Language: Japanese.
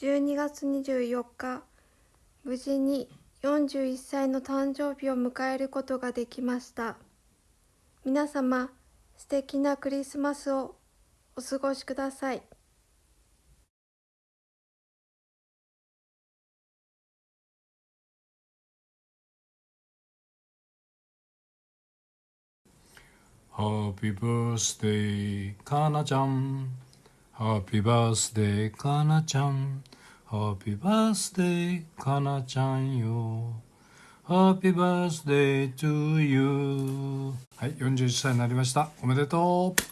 12月24日無事に41歳の誕生日を迎えることができました皆様素敵なクリスマスをお過ごしください Happy birthday, かなちゃん。Happy birthday, かなちゃん。Happy birthday, かなちゃんよ。Happy birthday to you. はい、41歳になりました。おめでとう。